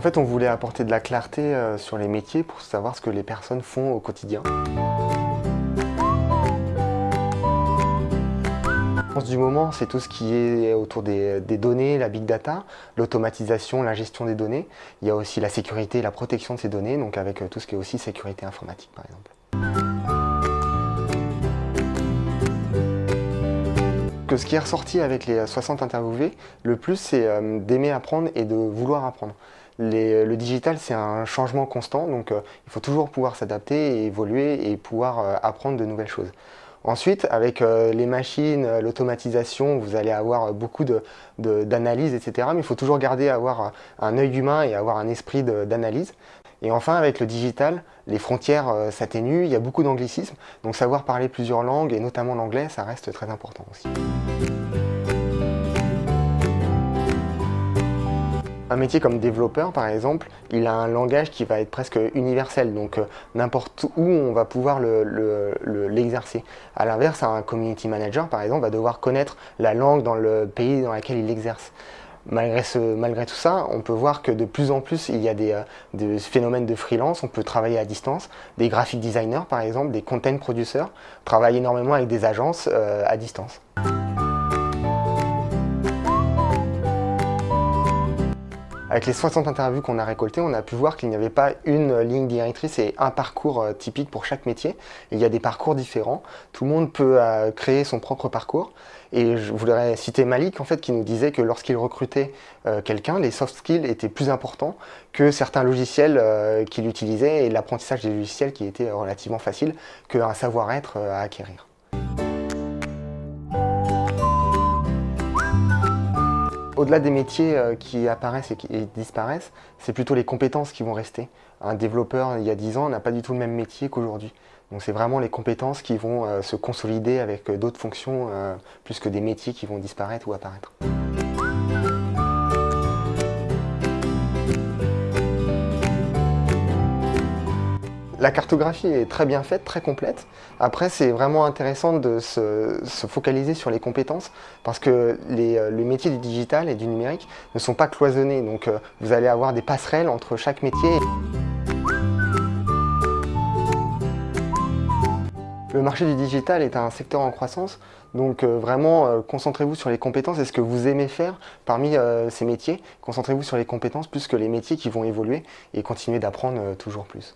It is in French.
En fait, on voulait apporter de la clarté euh, sur les métiers pour savoir ce que les personnes font au quotidien. du moment, c'est tout ce qui est autour des, données, la big data, l'automatisation, la gestion des données. Il y a aussi la sécurité et la protection de ces données, donc avec euh, tout ce qui est aussi sécurité informatique par exemple. Ce qui est ressorti avec les 60 interviewés, le plus c'est euh, d'aimer apprendre et de vouloir apprendre. Le digital c'est un changement constant, donc euh, il faut toujours pouvoir s'adapter et évoluer et pouvoir apprendre de nouvelles choses. Ensuite, avec euh, les machines, euh, l'automatisation, vous allez avoir beaucoup d'analyse, etc. Mais il faut toujours garder avoir euh, un œil humain et avoir un esprit d'analyse. Et enfin, avec le digital, les frontières s'atténuent, il y a beaucoup d'anglicisme. Donc savoir parler plusieurs langues, et notamment l'anglais, ça reste très important aussi. Un métier comme développeur, par exemple, il a un langage qui va être presque universel, donc euh, n'importe où on va pouvoir l'exercer. Le, à l'inverse, un community manager, par exemple, va devoir connaître la langue dans le pays dans lequel il exerce. Malgré, tout ça, on peut voir que de plus en plus, il y a des, euh, phénomènes de freelance, on peut travailler à distance. Des graphic designers, par exemple, des content producers, travaillent énormément avec des agences euh, à distance. Avec les 60 interviews qu'on a récoltées, on a pu voir qu'il n'y avait pas une ligne directrice et un parcours euh, typique pour chaque métier. Il y a des parcours différents. Tout le monde peut euh, créer son propre parcours. Et je voudrais citer Malik, en fait, qui nous disait que lorsqu'il recrutait euh, quelqu'un, les soft skills étaient plus importants que certains logiciels qu'il utilisait et l'apprentissage des logiciels qui était relativement facile qu'un savoir-être à acquérir. Au-delà des métiers euh, qui apparaissent et qui disparaissent, c'est plutôt les compétences qui vont rester. Un développeur, il y a 10 ans, n'a pas du tout le même métier qu'aujourd'hui. Donc c'est vraiment les compétences qui vont euh, se consolider avec euh, d'autres fonctions, plus que des métiers qui vont disparaître ou apparaître. La cartographie est très bien faite, très complète. Après, c'est vraiment intéressant de se, focaliser sur les compétences parce que les, euh, métiers du digital et du numérique ne sont pas cloisonnés. Donc, euh, vous allez avoir des passerelles entre chaque métier. Le marché du digital est un secteur en croissance, donc euh, vraiment concentrez-vous sur les compétences et ce que vous aimez faire parmi ces métiers. Concentrez-vous sur les compétences plus que les métiers qui vont évoluer et continuer d'apprendre toujours plus.